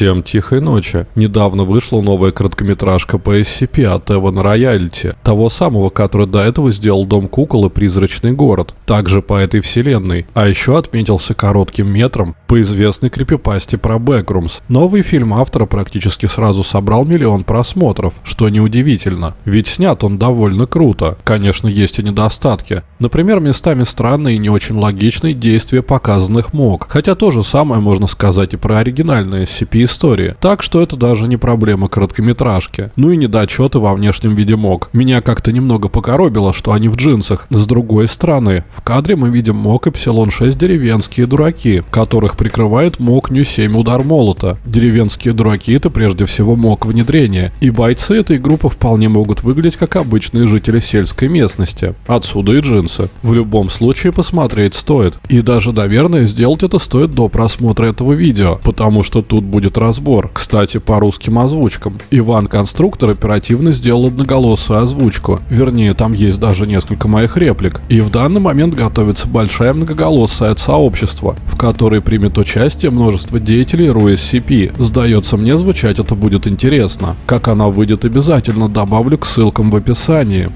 Всем тихой ночи. Недавно вышла новая короткометражка по SCP от Эвана Роялити, того самого, который до этого сделал Дом кукол и Призрачный город, также по этой вселенной, а еще отметился коротким метром по известной крипипасте про Бэкрумс. Новый фильм автора практически сразу собрал миллион просмотров, что неудивительно, ведь снят он довольно круто. Конечно, есть и недостатки. Например, местами странные и не очень логичные действия показанных мог, хотя то же самое можно сказать и про оригинальные SCP истории. Так что это даже не проблема короткометражки. Ну и недочеты во внешнем виде мог. Меня как-то немного покоробило, что они в джинсах. С другой стороны, в кадре мы видим мог Эпсилон 6 деревенские дураки, которых прикрывает мог Нью 7 удар молота. Деревенские дураки это прежде всего мог внедрения. И бойцы этой группы вполне могут выглядеть как обычные жители сельской местности. Отсюда и джинсы. В любом случае посмотреть стоит. И даже, наверное, сделать это стоит до просмотра этого видео, потому что тут будет разбор. Кстати, по русским озвучкам. Иван Конструктор оперативно сделал одноголосую озвучку. Вернее, там есть даже несколько моих реплик. И в данный момент готовится большая многоголосая от сообщества, в которой примет участие множество деятелей RUSCP. Сдается мне, звучать это будет интересно. Как она выйдет, обязательно добавлю к ссылкам в описании.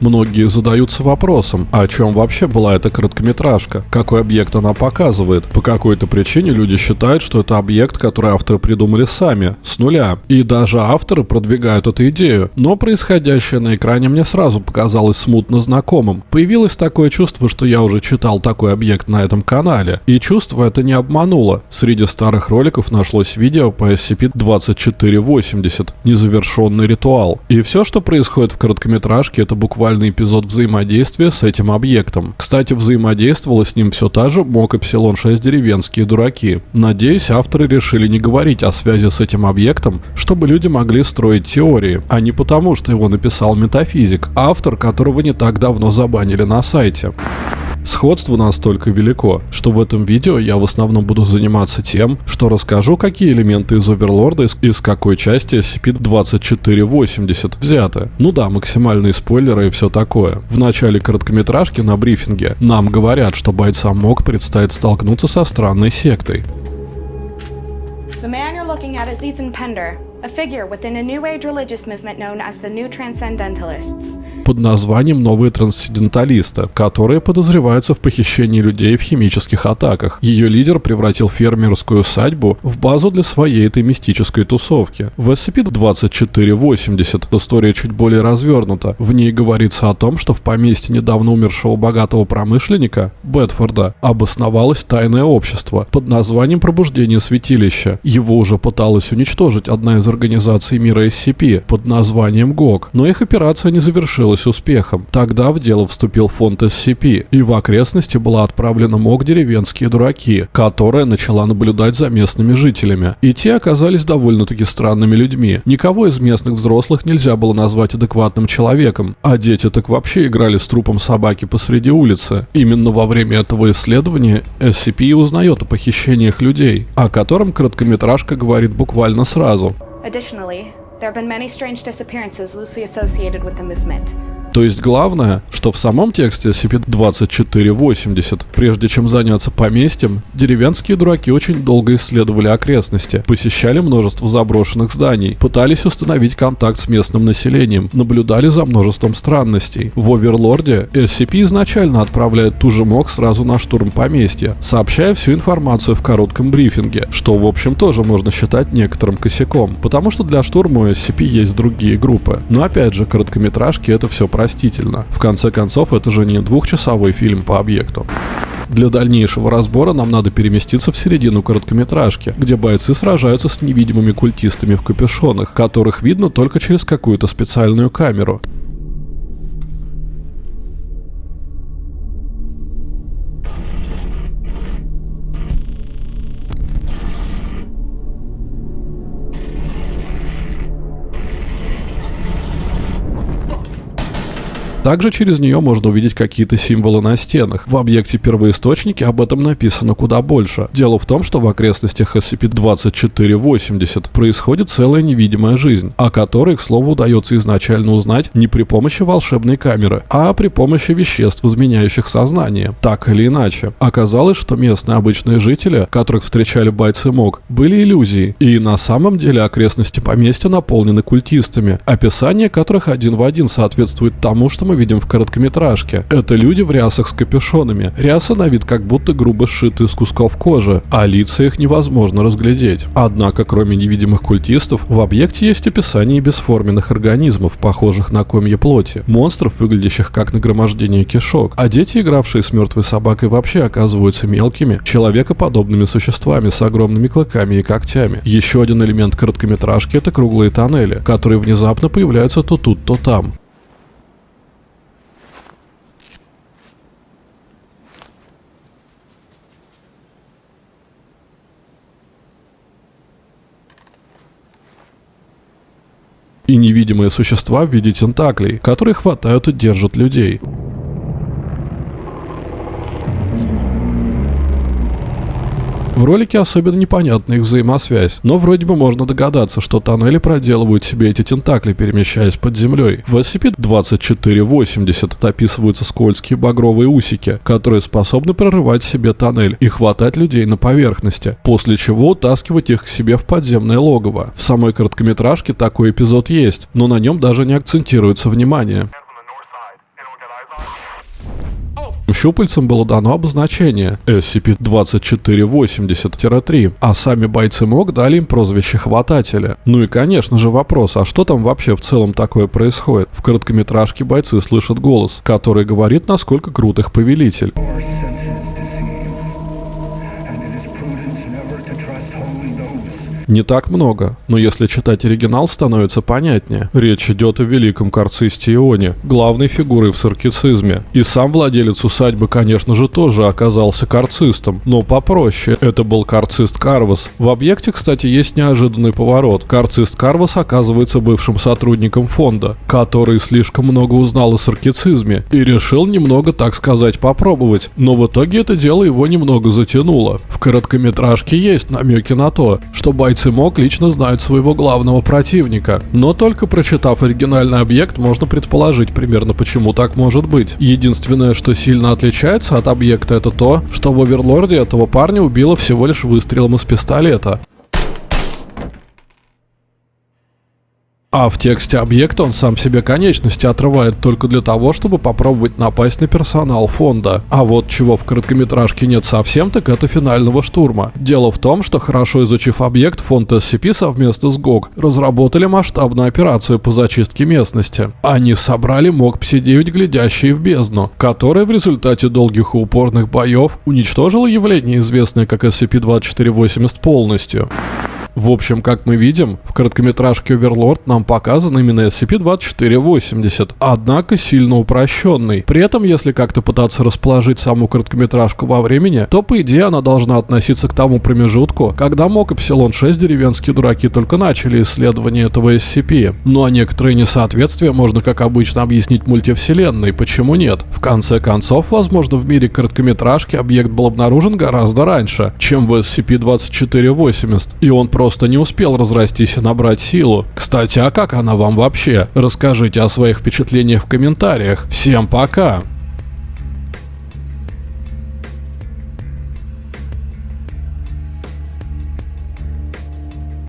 Многие задаются вопросом, а о чем вообще была эта короткометражка? Какой объект она показывает? По какой-то причине люди считают, что это объект, который авторы придумали сами, с нуля. И даже авторы продвигают эту идею. Но происходящее на экране мне сразу показалось смутно знакомым. Появилось такое чувство, что я уже читал такой объект на этом канале. И чувство это не обмануло. Среди старых роликов нашлось видео по SCP-2480, незавершенный ритуал. И все, что происходит в короткометражке, это буквально буквальный эпизод взаимодействия с этим объектом. Кстати, взаимодействовала с ним все та же МОК Эпсилон 6 деревенские дураки. Надеюсь, авторы решили не говорить о связи с этим объектом, чтобы люди могли строить теории, а не потому, что его написал метафизик, автор которого не так давно забанили на сайте. Сходство настолько велико, что в этом видео я в основном буду заниматься тем, что расскажу, какие элементы из Оверлорда из, из какой части SCP-2480 взяты. Ну да, максимальные спойлеры и все такое. В начале короткометражки на брифинге нам говорят, что бойцам МОК предстоит столкнуться со странной сектой. The man you're looking at is Ethan Pender, a figure within a New Age religious movement known as the New Transcendentalists. под названием «Новые трансценденталисты», которые подозреваются в похищении людей в химических атаках. Ее лидер превратил фермерскую усадьбу в базу для своей этой мистической тусовки. В SCP-2480 история чуть более развернута. В ней говорится о том, что в поместье недавно умершего богатого промышленника, Бетфорда, обосновалось тайное общество под названием «Пробуждение святилища». Его уже пыталась уничтожить одна из организаций мира SCP под названием ГОГ, но их операция не завершилась успехом. Тогда в дело вступил фонд SCP, и в окрестности была отправлена МОК «Деревенские дураки», которая начала наблюдать за местными жителями. И те оказались довольно-таки странными людьми. Никого из местных взрослых нельзя было назвать адекватным человеком, а дети так вообще играли с трупом собаки посреди улицы. Именно во время этого исследования SCP узнает о похищениях людей, о котором короткометражка говорит буквально сразу. Additionally, There have been many strange disappearances loosely associated with the movement. То есть главное, что в самом тексте SCP-2480, прежде чем заняться поместьем, деревенские дураки очень долго исследовали окрестности, посещали множество заброшенных зданий, пытались установить контакт с местным населением, наблюдали за множеством странностей. В Оверлорде SCP изначально отправляет ту же МОК сразу на штурм поместья, сообщая всю информацию в коротком брифинге, что в общем тоже можно считать некоторым косяком, потому что для штурма у SCP есть другие группы. Но опять же, короткометражки это все про простительно. В конце концов, это же не двухчасовой фильм по объекту. Для дальнейшего разбора нам надо переместиться в середину короткометражки, где бойцы сражаются с невидимыми культистами в капюшонах, которых видно только через какую-то специальную камеру. Также через нее можно увидеть какие-то символы на стенах. В объекте первоисточники об этом написано куда больше. Дело в том, что в окрестностях SCP-2480 происходит целая невидимая жизнь, о которой, к слову, удается изначально узнать не при помощи волшебной камеры, а при помощи веществ, изменяющих сознание. Так или иначе, оказалось, что местные обычные жители, которых встречали бойцы МОК, были иллюзией, и на самом деле окрестности поместья наполнены культистами, описание которых один в один соответствует тому, что мы видим в короткометражке. Это люди в рясах с капюшонами. Рясы на вид как будто грубо сшиты из кусков кожи, а лица их невозможно разглядеть. Однако, кроме невидимых культистов, в объекте есть описание бесформенных организмов, похожих на комья плоти, монстров, выглядящих как нагромождение кишок, а дети, игравшие с мертвой собакой, вообще оказываются мелкими, человекоподобными существами с огромными клыками и когтями. Еще один элемент короткометражки — это круглые тоннели, которые внезапно появляются то тут, то там. И невидимые существа в виде тентаклей, которые хватают и держат людей. В ролике особенно непонятна их взаимосвязь, но вроде бы можно догадаться, что тоннели проделывают себе эти тентакли, перемещаясь под землей. В SCP-2480 описываются скользкие багровые усики, которые способны прорывать себе тоннель и хватать людей на поверхности, после чего утаскивать их к себе в подземное логово. В самой короткометражке такой эпизод есть, но на нем даже не акцентируется внимание. Щупальцам было дано обозначение SCP-2480-3, а сами бойцы МОК дали им прозвище Хватателя. Ну и конечно же вопрос, а что там вообще в целом такое происходит? В короткометражке бойцы слышат голос, который говорит, насколько крут их повелитель. Не так много, но если читать оригинал, становится понятнее. Речь идет о великом карцисте Ионе, главной фигурой в саркицизме. И сам владелец усадьбы, конечно же, тоже оказался карцистом, но попроще. Это был карцист Карвас. В объекте, кстати, есть неожиданный поворот. Карцист Карвас оказывается бывшим сотрудником фонда, который слишком много узнал о саркицизме и решил немного, так сказать, попробовать. Но в итоге это дело его немного затянуло. В короткометражке есть намеки на то, что бойцы МОК лично знают своего главного противника, но только прочитав оригинальный объект, можно предположить примерно почему так может быть. Единственное, что сильно отличается от объекта, это то, что в Оверлорде этого парня убило всего лишь выстрелом из пистолета. А в тексте объекта он сам себе конечности отрывает только для того, чтобы попробовать напасть на персонал фонда. А вот чего в короткометражке нет совсем, так это финального штурма. Дело в том, что хорошо изучив объект, фонд SCP совместно с ГОГ разработали масштабную операцию по зачистке местности. Они собрали МОК-59, глядящие в бездну, которая в результате долгих и упорных боев уничтожила явление, известное как SCP-2480 полностью. В общем, как мы видим, в короткометражке Overlord нам показан именно SCP-2480, однако сильно упрощенный. При этом, если как-то пытаться расположить саму короткометражку во времени, то по идее она должна относиться к тому промежутку, когда МОК Эпсилон 6 деревенские дураки только начали исследование этого SCP. Ну а некоторые несоответствия можно, как обычно, объяснить мультивселенной, почему нет? В конце концов, возможно, в мире короткометражки объект был обнаружен гораздо раньше, чем в SCP-2480, и он просто просто не успел разрастись и набрать силу. Кстати, а как она вам вообще? Расскажите о своих впечатлениях в комментариях. Всем пока!